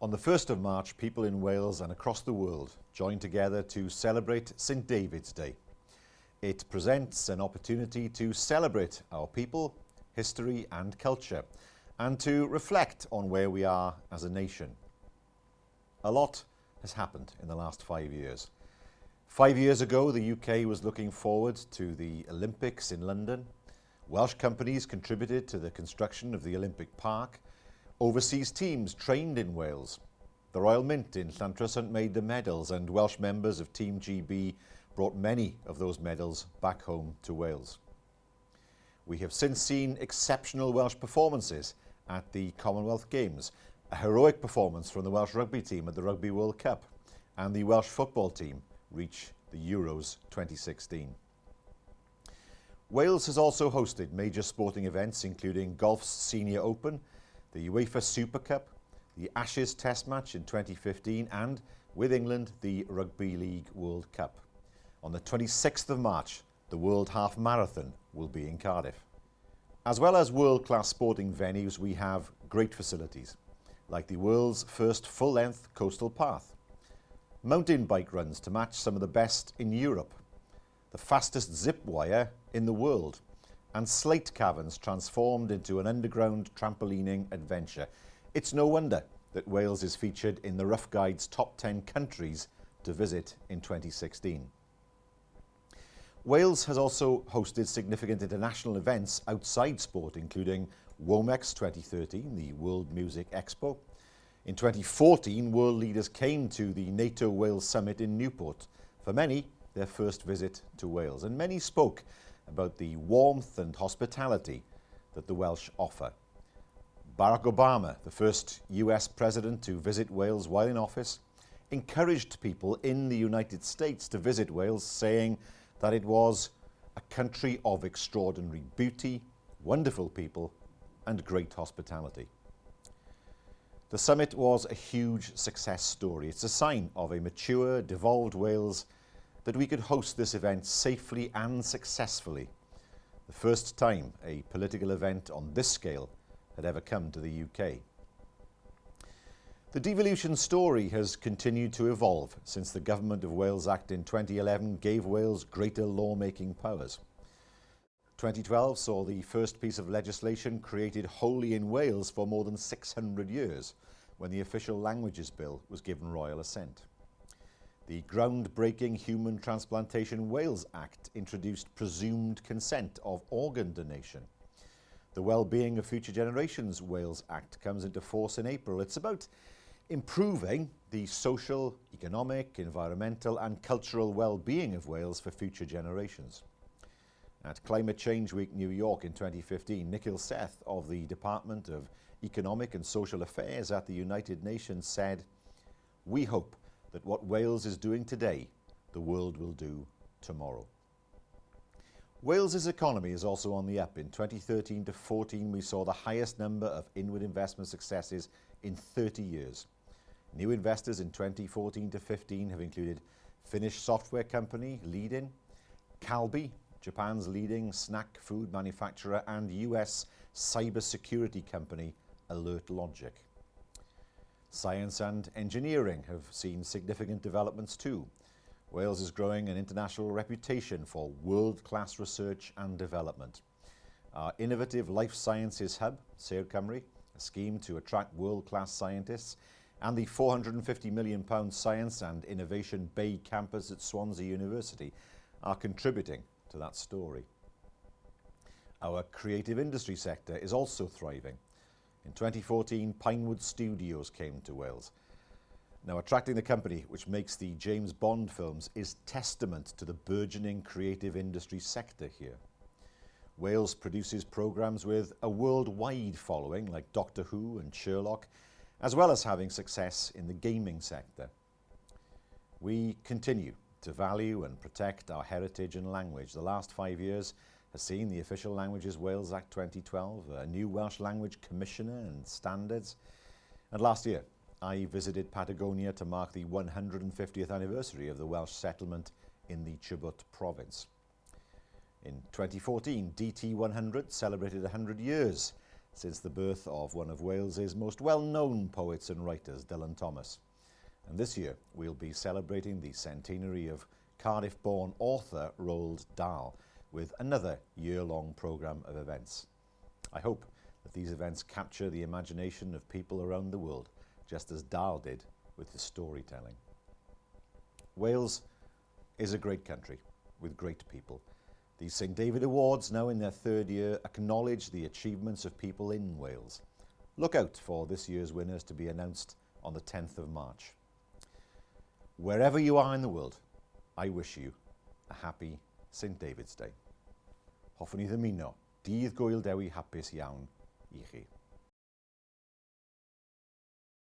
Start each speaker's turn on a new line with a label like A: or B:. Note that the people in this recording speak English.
A: On the 1st of March, people in Wales and across the world join together to celebrate St David's Day. It presents an opportunity to celebrate our people, history and culture, and to reflect on where we are as a nation. A lot has happened in the last five years. Five years ago, the UK was looking forward to the Olympics in London. Welsh companies contributed to the construction of the Olympic Park Overseas teams trained in Wales. The Royal Mint in Llantrisant made the medals and Welsh members of Team GB brought many of those medals back home to Wales. We have since seen exceptional Welsh performances at the Commonwealth Games, a heroic performance from the Welsh rugby team at the Rugby World Cup and the Welsh football team reach the Euros 2016. Wales has also hosted major sporting events including Golf's Senior Open the UEFA Super Cup, the Ashes Test match in 2015 and, with England, the Rugby League World Cup. On the 26th of March, the World Half Marathon will be in Cardiff. As well as world-class sporting venues, we have great facilities, like the world's first full-length coastal path, mountain bike runs to match some of the best in Europe, the fastest zip wire in the world, and slate caverns transformed into an underground trampolining adventure. It's no wonder that Wales is featured in the Rough Guide's top 10 countries to visit in 2016. Wales has also hosted significant international events outside sport, including Womex 2013, the World Music Expo. In 2014, world leaders came to the NATO Wales Summit in Newport. For many, their first visit to Wales. And many spoke about the warmth and hospitality that the Welsh offer. Barack Obama, the first US president to visit Wales while in office, encouraged people in the United States to visit Wales, saying that it was a country of extraordinary beauty, wonderful people, and great hospitality. The summit was a huge success story. It's a sign of a mature, devolved Wales that we could host this event safely and successfully. The first time a political event on this scale had ever come to the UK. The devolution story has continued to evolve since the Government of Wales Act in 2011 gave Wales greater lawmaking powers. 2012 saw the first piece of legislation created wholly in Wales for more than 600 years when the Official Languages Bill was given royal assent. The groundbreaking Human Transplantation Wales Act introduced presumed consent of organ donation. The Wellbeing of Future Generations Wales Act comes into force in April. It's about improving the social, economic, environmental and cultural well-being of Wales for future generations. At Climate Change Week New York in 2015, Nikhil Seth of the Department of Economic and Social Affairs at the United Nations said, We hope that what Wales is doing today, the world will do tomorrow. Wales's economy is also on the up. In 2013 to 14, we saw the highest number of inward investment successes in 30 years. New investors in 2014 to 15 have included Finnish software company Leadin, Calbee, Japan's leading snack food manufacturer, and US cybersecurity company Alert Logic. Science and engineering have seen significant developments too. Wales is growing an international reputation for world-class research and development. Our innovative life sciences hub, Sêr Cymru, a scheme to attract world-class scientists, and the £450 million Science and Innovation Bay campus at Swansea University are contributing to that story. Our creative industry sector is also thriving. In 2014, Pinewood Studios came to Wales. Now, attracting the company which makes the James Bond films is testament to the burgeoning creative industry sector here. Wales produces programmes with a worldwide following like Doctor Who and Sherlock, as well as having success in the gaming sector. We continue to value and protect our heritage and language. The last five years has seen the Official Languages Wales Act 2012, a new Welsh Language Commissioner and standards. And last year, I visited Patagonia to mark the 150th anniversary of the Welsh settlement in the Chubut province. In 2014, DT100 celebrated 100 years since the birth of one of Wales's most well-known poets and writers, Dylan Thomas. And this year, we'll be celebrating the centenary of Cardiff-born author Roald Dahl with another year-long programme of events. I hope that these events capture the imagination of people around the world, just as Dahl did with his storytelling. Wales is a great country with great people. The St David Awards, now in their third year, acknowledge the achievements of people in Wales. Look out for this year's winners to be announced on the 10th of March. Wherever you are in the world, I wish you a happy St David's Day. Hoffwn i ddymuno dydd gwyl dewi hapus iawn i chi.